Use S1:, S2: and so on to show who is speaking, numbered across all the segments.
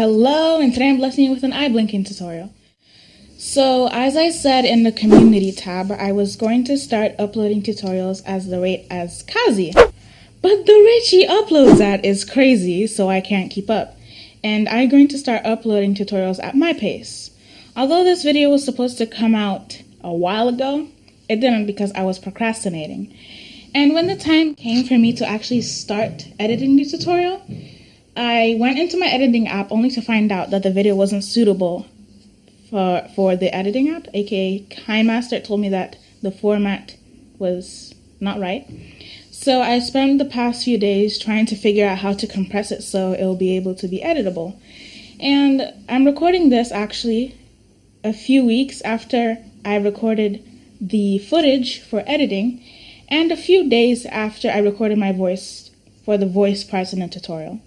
S1: Hello, and today I'm blessing you with an eye blinking tutorial. So, as I said in the community tab, I was going to start uploading tutorials as the rate as Kazi. But the rate she uploads at is crazy, so I can't keep up. And I'm going to start uploading tutorials at my pace. Although this video was supposed to come out a while ago, it didn't because I was procrastinating. And when the time came for me to actually start editing the tutorial, I went into my editing app only to find out that the video wasn't suitable for for the editing app, aka KineMaster told me that the format was not right. So I spent the past few days trying to figure out how to compress it so it'll be able to be editable. And I'm recording this actually a few weeks after I recorded the footage for editing and a few days after I recorded my voice for the voice parts in the tutorial.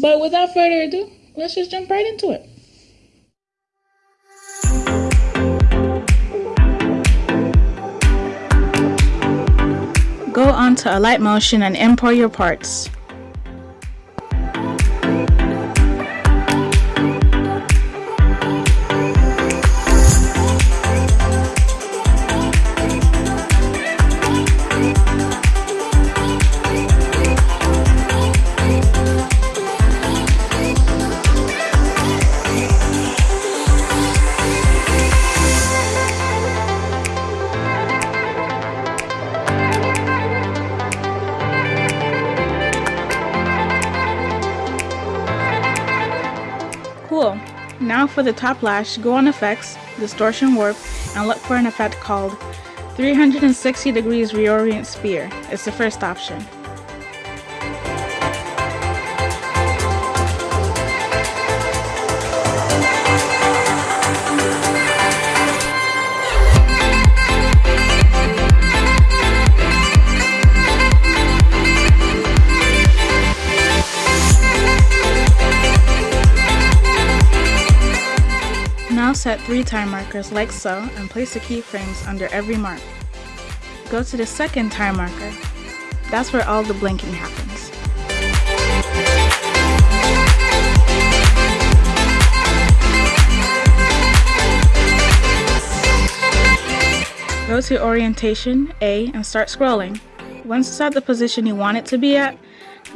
S1: But without further ado, let's just jump right into it. Go on to Alight Motion and import your parts. Now for the top lash, go on Effects, Distortion Warp, and look for an effect called 360 Degrees Reorient Sphere. It's the first option. Set 3 time markers like so and place the keyframes under every mark. Go to the second time marker. That's where all the blinking happens. Go to Orientation, A, and start scrolling. Once it's at the position you want it to be at,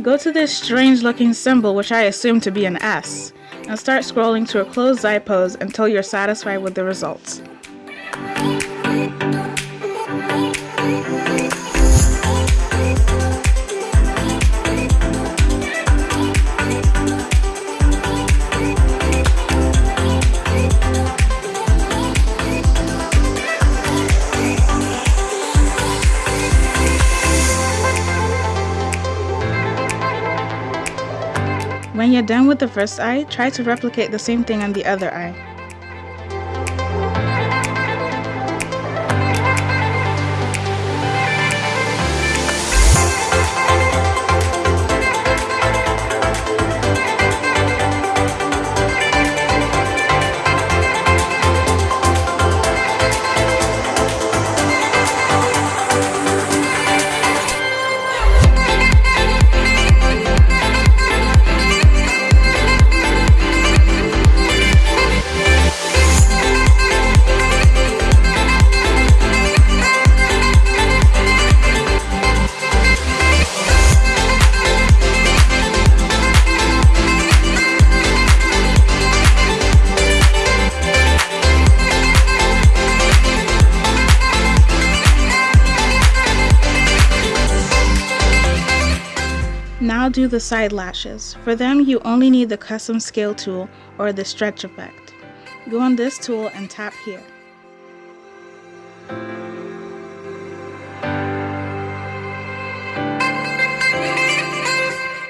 S1: go to this strange looking symbol which I assume to be an S and start scrolling to a closed eye pose until you're satisfied with the results. When you're done with the first eye, try to replicate the same thing on the other eye. Do the side lashes. For them, you only need the custom scale tool or the stretch effect. Go on this tool and tap here.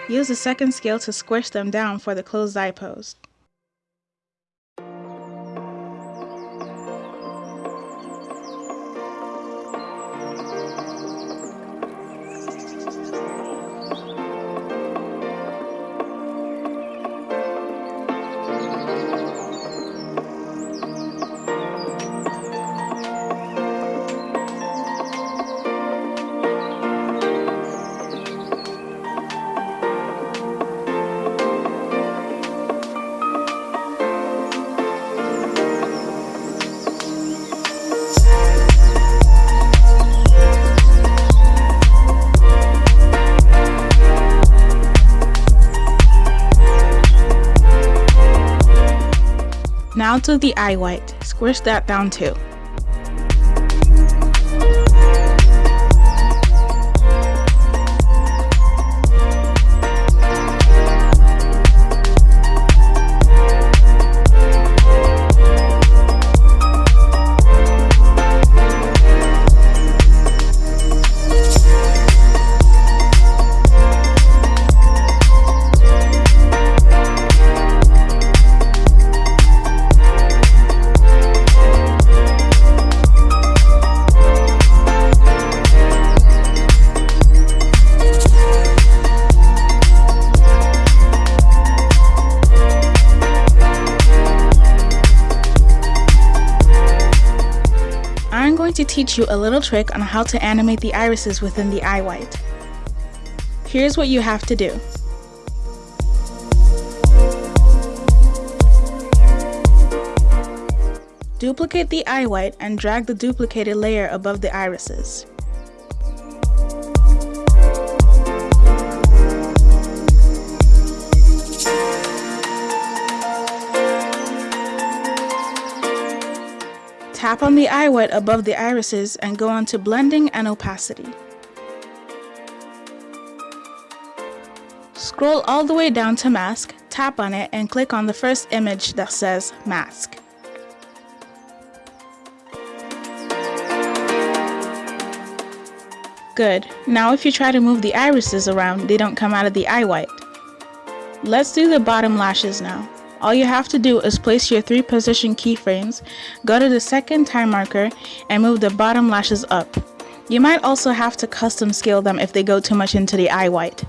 S1: Use the second scale to squish them down for the closed eye pose. Now to the eye white, squish that down too. Teach you a little trick on how to animate the irises within the eye white. Here's what you have to do. Duplicate the eye white and drag the duplicated layer above the irises. On the eye white above the irises and go on to blending and opacity. Scroll all the way down to mask, tap on it and click on the first image that says mask. Good. Now if you try to move the irises around, they don't come out of the eye white. Let's do the bottom lashes now. All you have to do is place your three position keyframes, go to the second time marker, and move the bottom lashes up. You might also have to custom scale them if they go too much into the eye white.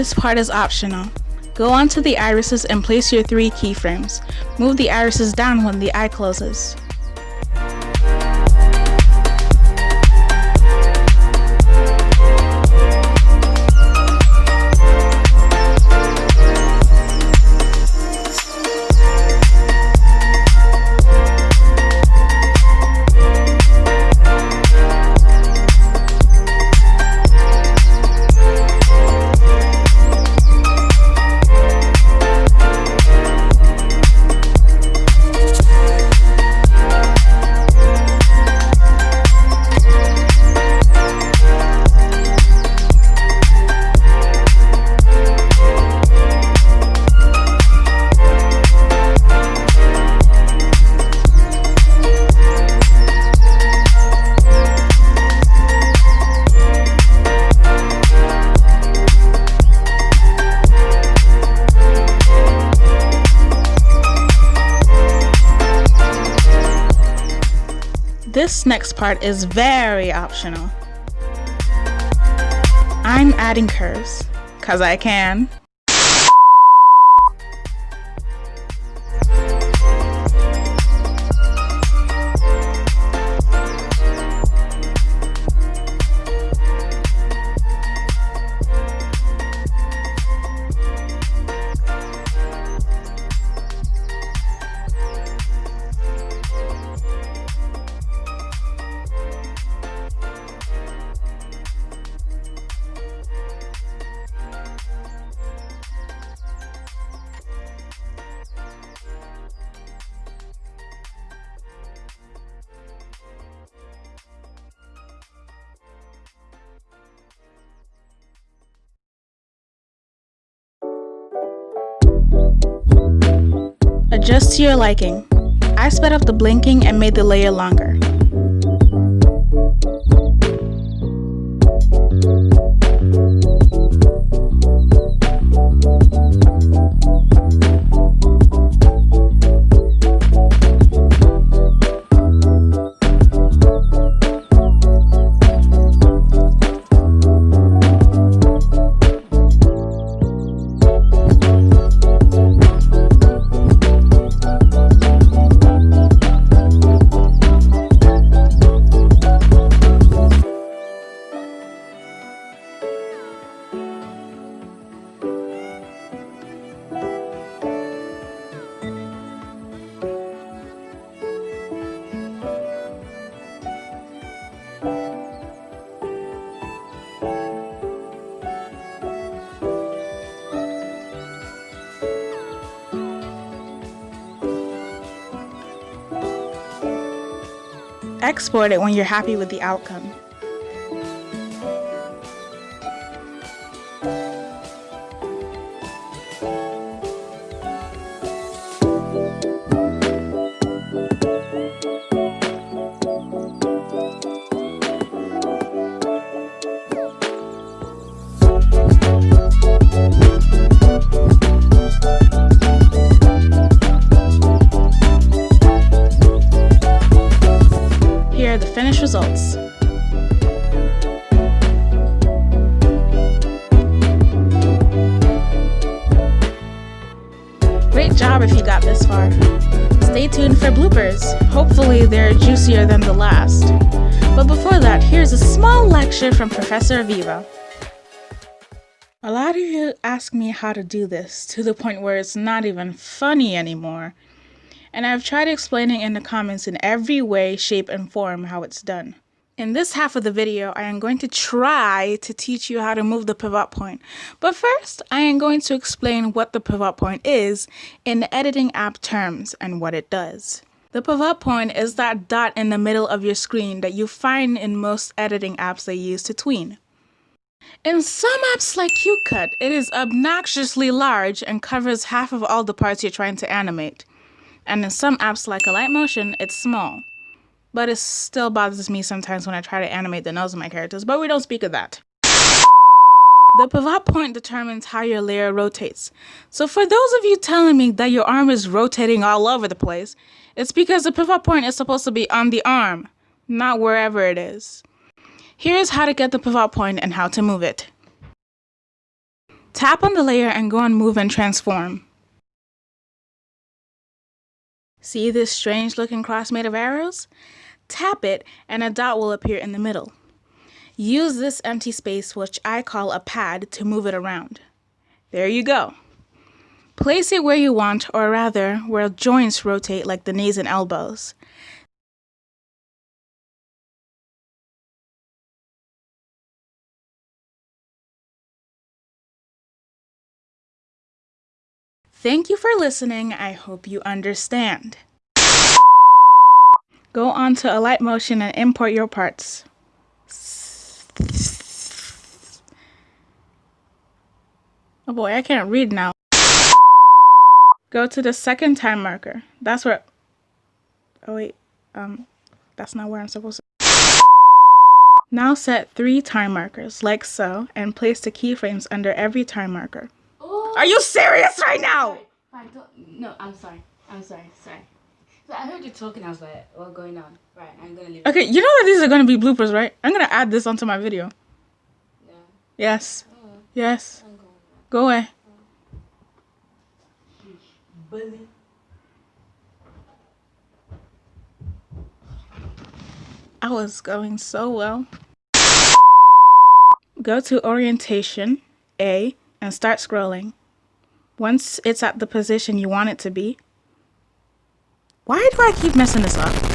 S1: This part is optional. Go onto the irises and place your three keyframes. Move the irises down when the eye closes. This next part is very optional. I'm adding curves, cause I can. To your liking. I sped up the blinking and made the layer longer. Export it when you're happy with the outcome. Stay tuned for bloopers. Hopefully they're juicier than the last. But before that, here's a small lecture from Professor Aviva. A lot of you ask me how to do this to the point where it's not even funny anymore. And I've tried explaining in the comments in every way, shape, and form how it's done. In this half of the video, I am going to try to teach you how to move the pivot point. But first, I am going to explain what the pivot point is in the editing app terms and what it does. The pivot point is that dot in the middle of your screen that you find in most editing apps they use to tween. In some apps like QCut, it is obnoxiously large and covers half of all the parts you're trying to animate. And in some apps like Alight Motion, it's small. But it still bothers me sometimes when I try to animate the nose of my characters, but we don't speak of that. The pivot point determines how your layer rotates. So for those of you telling me that your arm is rotating all over the place, it's because the pivot point is supposed to be on the arm, not wherever it is. Here's how to get the pivot point and how to move it. Tap on the layer and go on Move and Transform. See this strange looking cross made of arrows? Tap it and a dot will appear in the middle. Use this empty space, which I call a pad, to move it around. There you go. Place it where you want, or rather, where joints rotate like the knees and elbows. Thank you for listening. I hope you understand. Go on to Alight Motion and import your parts. Oh boy, I can't read now. Go to the second time marker. That's where... Oh wait, um, that's not where I'm supposed to... Now set three time markers, like so, and place the keyframes under every time marker. Are you serious right now?
S2: no, I'm sorry. I'm sorry. Sorry. I heard you talking. I was like, what's going on? Right. I'm gonna leave.
S1: Okay, you know that these are gonna be bloopers, right? I'm gonna add this onto my video.
S2: Yeah.
S1: Yes. Oh. Yes. Go away.
S2: Bully.
S1: I was going so well. Go to orientation, A, and start scrolling. Once it's at the position you want it to be, why do I keep messing this up?